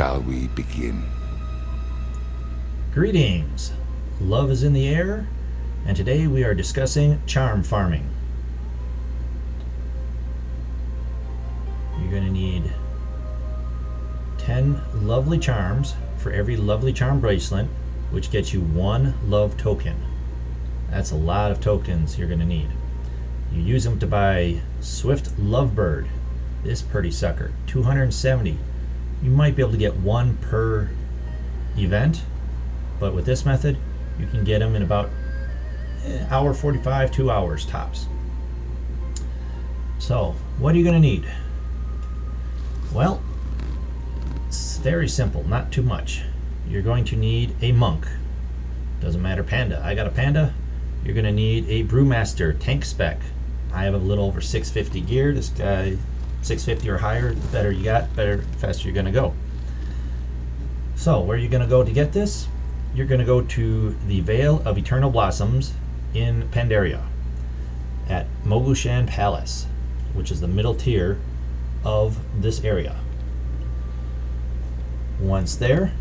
shall we begin? Greetings! Love is in the air, and today we are discussing charm farming. You're going to need 10 lovely charms for every lovely charm bracelet, which gets you one love token. That's a lot of tokens you're going to need. You use them to buy Swift Lovebird, this pretty sucker, 270. You might be able to get one per event, but with this method, you can get them in about eh, hour 45, two hours tops. So, what are you going to need? Well, it's very simple, not too much. You're going to need a monk. Doesn't matter panda. I got a panda. You're going to need a brewmaster tank spec. I have a little over 650 gear. This guy 650 or higher, the better you got, better faster you're going to go. So, where are you going to go to get this? You're going to go to the Vale of Eternal Blossoms in Pandaria at Mogushan Palace, which is the middle tier of this area. Once there,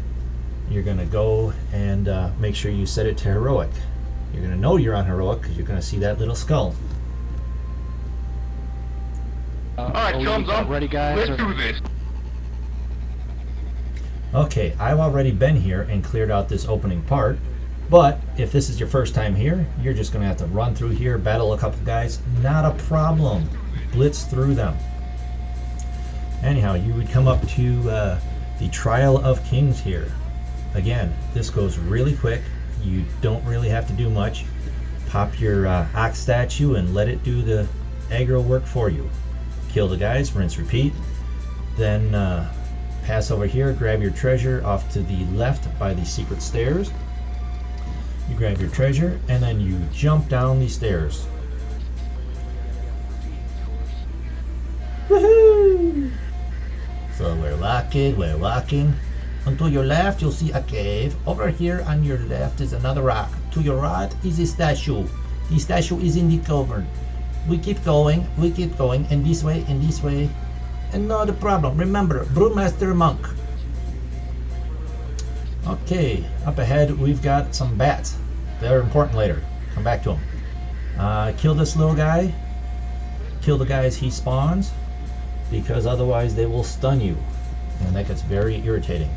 you're going to go and uh, make sure you set it to heroic. You're going to know you're on heroic because you're going to see that little skull. Uh, All right, thumbs up. Ready, guys? Let's or... do this. Okay, I've already been here and cleared out this opening part, but if this is your first time here, you're just going to have to run through here, battle a couple guys. Not a problem. Blitz through them. Anyhow, you would come up to uh, the Trial of Kings here. Again, this goes really quick. You don't really have to do much. Pop your uh, ox statue and let it do the aggro work for you kill the guys, rinse, repeat. Then uh, pass over here, grab your treasure off to the left by the secret stairs. You grab your treasure, and then you jump down these stairs. So we're walking, we're walking. To your left, you'll see a cave. Over here on your left is another rock. To your right is a statue. The statue is in the cavern we keep going, we keep going, in this way, in this way, and not a problem. Remember, Brewmaster Monk. Okay, up ahead we've got some bats. They're important later. Come back to them. Uh, kill this little guy. Kill the guys he spawns, because otherwise they will stun you, and that gets very irritating.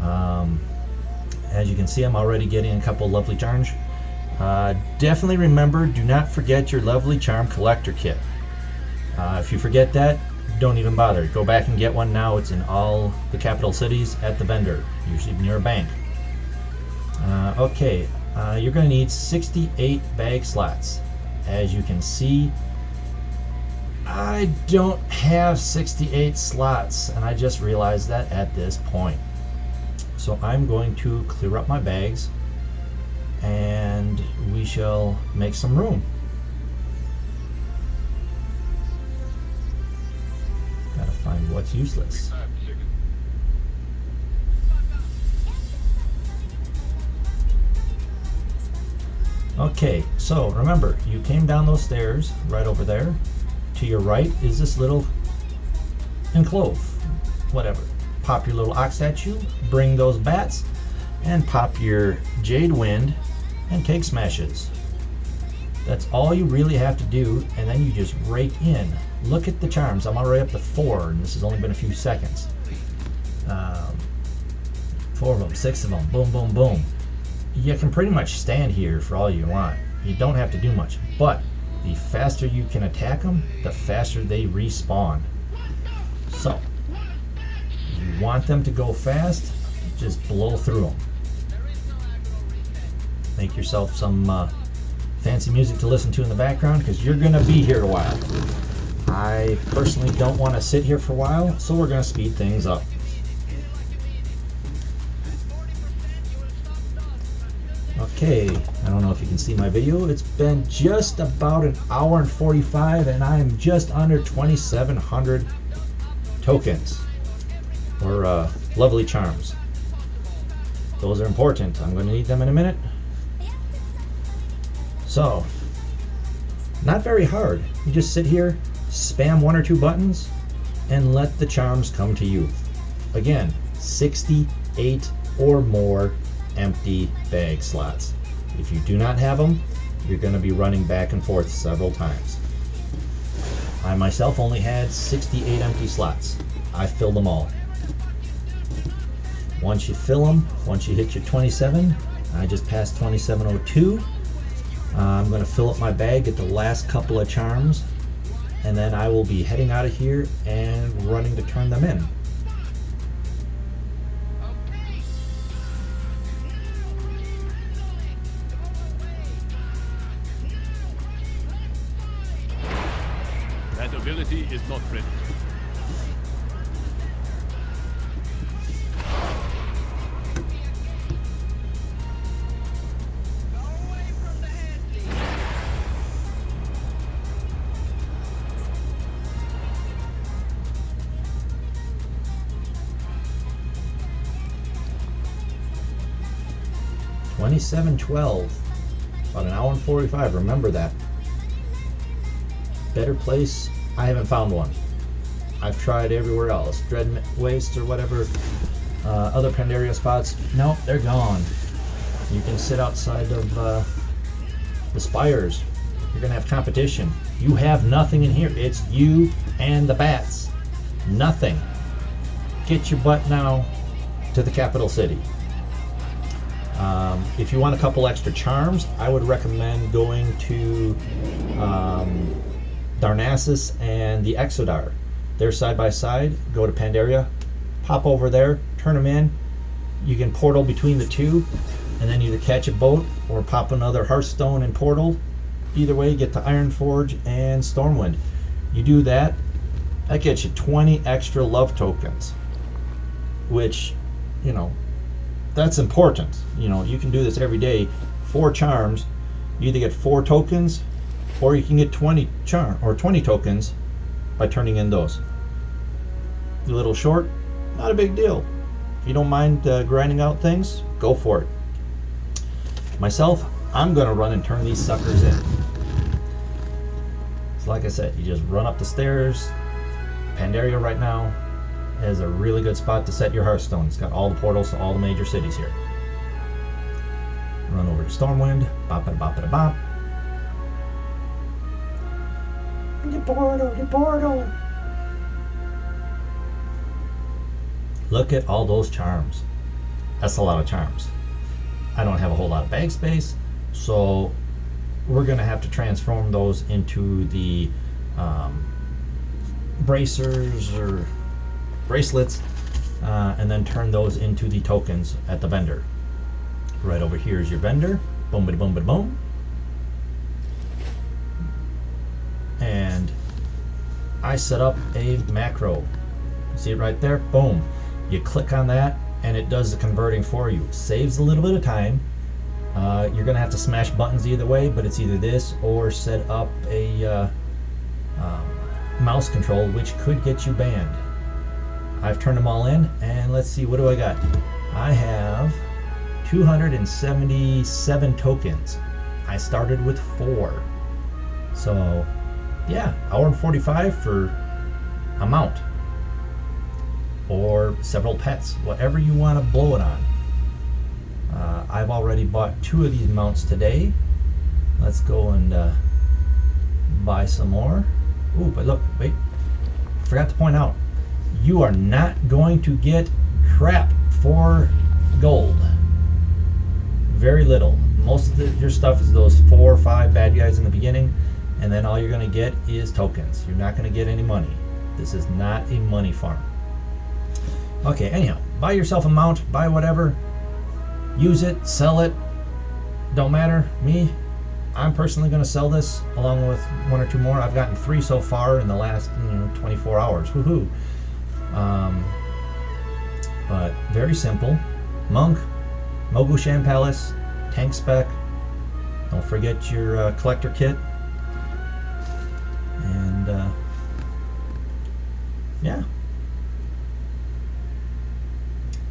Um, as you can see, I'm already getting a couple lovely charms. Uh, definitely remember, do not forget your lovely charm collector kit. Uh, if you forget that, don't even bother. Go back and get one now. It's in all the capital cities at the vendor, usually near a bank. Uh, okay, uh, you're going to need 68 bag slots. As you can see, I don't have 68 slots, and I just realized that at this point. So I'm going to clear up my bags and we shall make some room. Gotta find what's useless. Okay, so remember, you came down those stairs right over there. To your right is this little enclave, whatever. Pop your little ox statue, bring those bats, and pop your Jade Wind and keg smashes. That's all you really have to do, and then you just rake in. Look at the charms. I'm already up to four, and this has only been a few seconds. Um, four of them, six of them, boom, boom, boom. You can pretty much stand here for all you want. You don't have to do much, but the faster you can attack them, the faster they respawn. So, you want them to go fast, just blow through them make yourself some uh, fancy music to listen to in the background because you're going to be here a while. I personally don't want to sit here for a while, so we're going to speed things up. Okay, I don't know if you can see my video. It's been just about an hour and 45 and I'm just under 2,700 tokens or uh, lovely charms. Those are important. I'm going to need them in a minute. So, not very hard. You just sit here, spam one or two buttons, and let the charms come to you. Again, 68 or more empty bag slots. If you do not have them, you're going to be running back and forth several times. I myself only had 68 empty slots. I filled them all. Once you fill them, once you hit your 27, I just passed 2702. Uh, I'm going to fill up my bag, get the last couple of charms, and then I will be heading out of here and running to turn them in. That ability is not ready. Twenty-seven twelve. About an hour and forty-five. Remember that better place, I haven't found one. I've tried everywhere else, Dread Waste or whatever, uh, other Pandaria spots. Nope, they're gone. You can sit outside of uh, the spires. You're gonna have competition. You have nothing in here. It's you and the bats. Nothing. Get your butt now to the capital city. Um, if you want a couple extra charms, I would recommend going to um, Darnassus and the Exodar. They're side by side. Go to Pandaria, pop over there, turn them in. You can portal between the two, and then either catch a boat or pop another Hearthstone and portal. Either way, get to Ironforge and Stormwind. You do that, that gets you 20 extra love tokens, which, you know, that's important. You know, you can do this every day. Four charms, you either get four tokens or you can get 20 charm or 20 tokens by turning in those. A little short, not a big deal. If you don't mind uh, grinding out things, go for it. Myself, I'm going to run and turn these suckers in. So like I said, you just run up the stairs. Pandaria right now is a really good spot to set your Hearthstone. It's got all the portals to all the major cities here. Run over to Stormwind, bop it bop it bop. The portal, the portal. Look at all those charms. That's a lot of charms. I don't have a whole lot of bag space, so we're going to have to transform those into the um, bracers or bracelets uh, and then turn those into the tokens at the vendor. Right over here is your vendor. Boom, boom, boom, boom. and I set up a macro. See it right there? Boom. You click on that and it does the converting for you. Saves a little bit of time. Uh, you're going to have to smash buttons either way, but it's either this or set up a uh, um, mouse control, which could get you banned. I've turned them all in, and let's see, what do I got? I have 277 tokens. I started with four. So yeah, hour and 45 for a mount or several pets, whatever you want to blow it on. Uh, I've already bought two of these mounts today. Let's go and uh, buy some more. Ooh, but look, wait, forgot to point out, you are not going to get crap for gold. Very little. Most of the, your stuff is those four or five bad guys in the beginning and then all you're going to get is tokens. You're not going to get any money. This is not a money farm. Okay, anyhow, buy yourself a mount, buy whatever, use it, sell it, don't matter. Me, I'm personally going to sell this along with one or two more. I've gotten three so far in the last you know, 24 hours. Woohoo! Um, but very simple. Monk, Mogushan Palace, Tank Spec. Don't forget your uh, collector kit. And uh, yeah.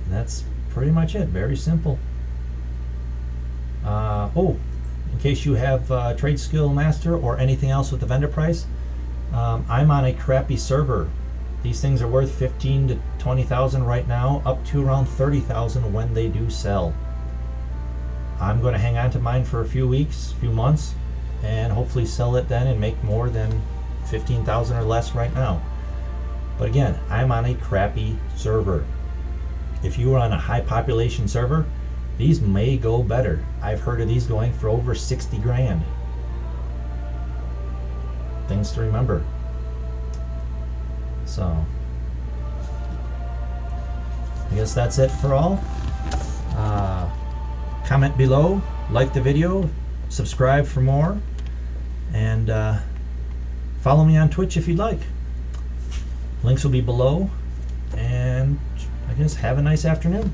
That's pretty much it. Very simple. Uh, oh in case you have uh, trade skill master or anything else with the vendor price um, I'm on a crappy server These things are worth 15 to 20,000 right now, up to around 30,000 when they do sell. I'm going to hang on to mine for a few weeks, a few months, and hopefully sell it then and make more than 15,000 or less right now. But again, I'm on a crappy server. If you are on a high population server, these may go better. I've heard of these going for over 60 grand. Things to remember. So, I guess that's it for all. Uh, comment below, like the video, subscribe for more, and uh, follow me on Twitch if you'd like. Links will be below, and I guess have a nice afternoon.